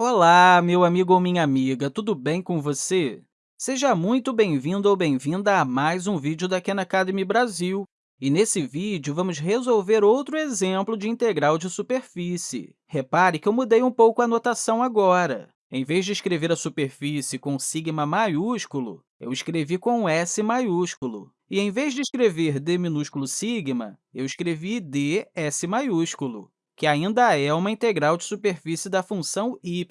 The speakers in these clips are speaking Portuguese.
Olá, meu amigo ou minha amiga, tudo bem com você? Seja muito bem-vindo ou bem-vinda a mais um vídeo da Khan Academy Brasil. E nesse vídeo, vamos resolver outro exemplo de integral de superfície. Repare que eu mudei um pouco a notação agora. Em vez de escrever a superfície com sigma maiúsculo, eu escrevi com S maiúsculo. E, em vez de escrever d minúsculo sigma, eu escrevi ds maiúsculo que ainda é uma integral de superfície da função y.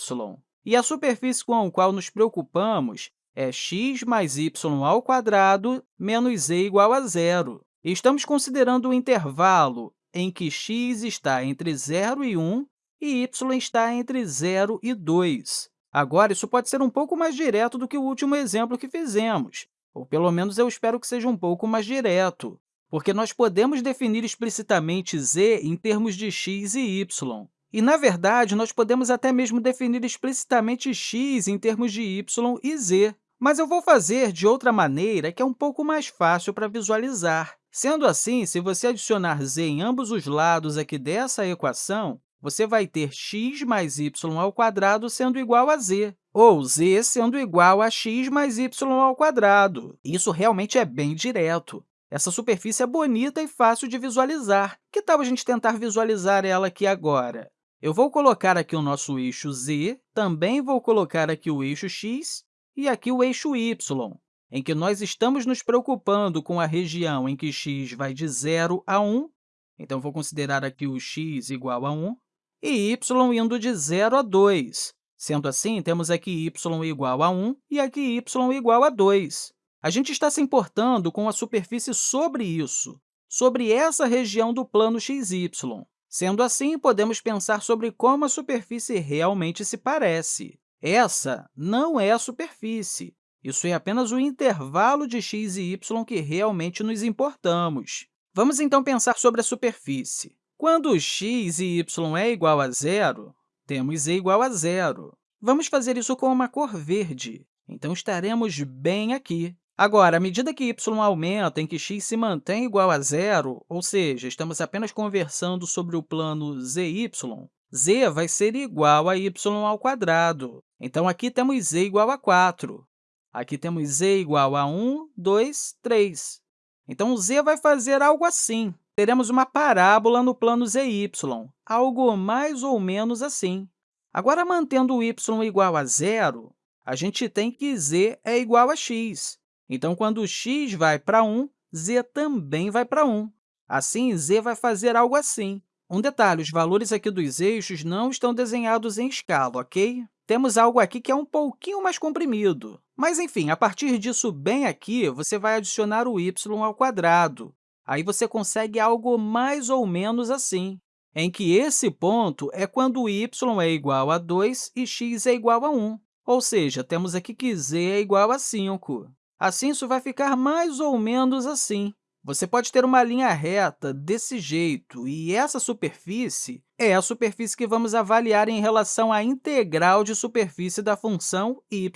E a superfície com a qual nos preocupamos é x mais y ao quadrado menos z igual a zero. Estamos considerando o intervalo em que x está entre 0 e 1 e y está entre 0 e 2. Agora, isso pode ser um pouco mais direto do que o último exemplo que fizemos, ou pelo menos eu espero que seja um pouco mais direto porque nós podemos definir explicitamente z em termos de x e y. E, na verdade, nós podemos até mesmo definir explicitamente x em termos de y e z. Mas eu vou fazer de outra maneira, que é um pouco mais fácil para visualizar. Sendo assim, se você adicionar z em ambos os lados aqui dessa equação, você vai ter x mais y ao quadrado sendo igual a z, ou z sendo igual a x mais y ao quadrado. Isso realmente é bem direto. Essa superfície é bonita e fácil de visualizar. Que tal a gente tentar visualizar ela aqui agora? Eu vou colocar aqui o nosso eixo z, também vou colocar aqui o eixo x e aqui o eixo y, em que nós estamos nos preocupando com a região em que x vai de 0 a 1, então vou considerar aqui o x igual a 1, e y indo de 0 a 2. Sendo assim, temos aqui y igual a 1 e aqui y igual a 2. A gente está se importando com a superfície sobre isso, sobre essa região do plano xy. Sendo assim, podemos pensar sobre como a superfície realmente se parece. Essa não é a superfície. Isso é apenas o intervalo de x e y que realmente nos importamos. Vamos, então, pensar sobre a superfície. Quando x e y é igual a zero, temos z igual a zero. Vamos fazer isso com uma cor verde. Então, estaremos bem aqui. Agora, à medida que y aumenta em que x se mantém igual a zero, ou seja, estamos apenas conversando sobre o plano zy, z vai ser igual a y ao quadrado. Então, aqui temos z igual a 4. Aqui temos z igual a 1, 2, 3. Então, z vai fazer algo assim. Teremos uma parábola no plano zy, algo mais ou menos assim. Agora, mantendo y igual a zero, a gente tem que z é igual a x. Então, quando x vai para 1, z também vai para 1. Assim, z vai fazer algo assim. Um detalhe, os valores aqui dos eixos não estão desenhados em escala, ok? Temos algo aqui que é um pouquinho mais comprimido. Mas, enfim, a partir disso bem aqui, você vai adicionar o y ao quadrado. Aí você consegue algo mais ou menos assim, em que esse ponto é quando y é igual a 2 e x é igual a 1. Ou seja, temos aqui que z é igual a 5. Assim, isso vai ficar mais ou menos assim. Você pode ter uma linha reta desse jeito, e essa superfície é a superfície que vamos avaliar em relação à integral de superfície da função y.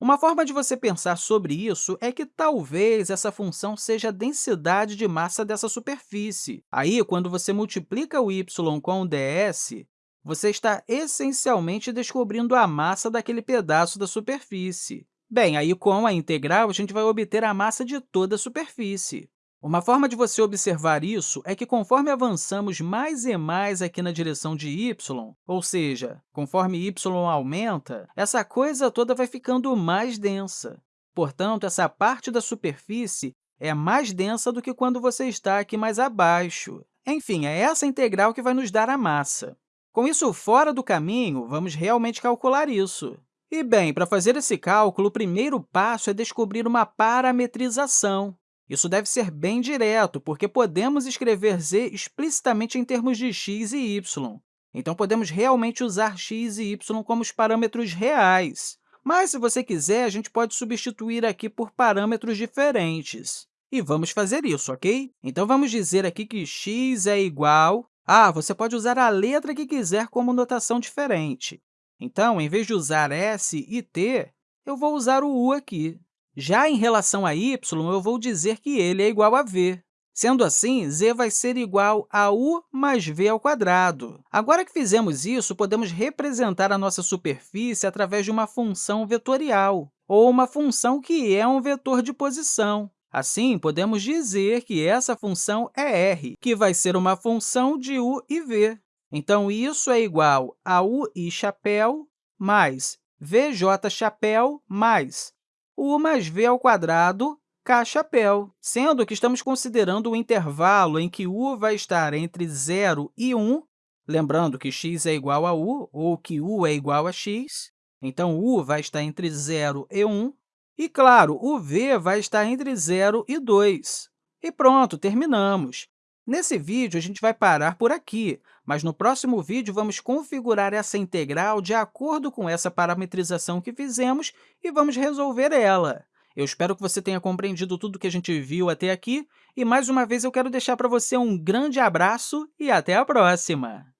Uma forma de você pensar sobre isso é que talvez essa função seja a densidade de massa dessa superfície. Aí, quando você multiplica o y com o ds, você está essencialmente descobrindo a massa daquele pedaço da superfície. Bem, aí com a integral, a gente vai obter a massa de toda a superfície. Uma forma de você observar isso é que, conforme avançamos mais e mais aqui na direção de y, ou seja, conforme y aumenta, essa coisa toda vai ficando mais densa. Portanto, essa parte da superfície é mais densa do que quando você está aqui mais abaixo. Enfim, é essa integral que vai nos dar a massa. Com isso fora do caminho, vamos realmente calcular isso. E, bem, para fazer esse cálculo, o primeiro passo é descobrir uma parametrização. Isso deve ser bem direto, porque podemos escrever z explicitamente em termos de x e y. Então, podemos realmente usar x e y como os parâmetros reais. Mas, se você quiser, a gente pode substituir aqui por parâmetros diferentes. E vamos fazer isso, ok? Então, vamos dizer aqui que x é igual... Ah, você pode usar a letra que quiser como notação diferente. Então, em vez de usar S e T, eu vou usar o U aqui. Já em relação a y, eu vou dizer que ele é igual a v. Sendo assim, z vai ser igual a u mais v ao quadrado. Agora que fizemos isso, podemos representar a nossa superfície através de uma função vetorial, ou uma função que é um vetor de posição. Assim, podemos dizer que essa função é r, que vai ser uma função de u e v. Então, isso é igual a ui chapéu mais vj chapéu mais u mais v ao quadrado K-chapéu, sendo que estamos considerando o intervalo em que u vai estar entre 0 e 1, lembrando que x é igual a u, ou que u é igual a x, então u vai estar entre 0 e 1, e, claro, o v vai estar entre 0 e 2. E pronto, terminamos. Nesse vídeo, a gente vai parar por aqui, mas no próximo vídeo vamos configurar essa integral de acordo com essa parametrização que fizemos e vamos resolver ela. Eu espero que você tenha compreendido tudo que a gente viu até aqui, e mais uma vez eu quero deixar para você um grande abraço e até a próxima!